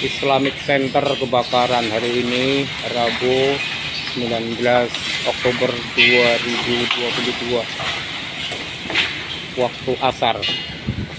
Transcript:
Islamic Center kebakaran hari ini Rabu 19 Oktober 2022 waktu asar.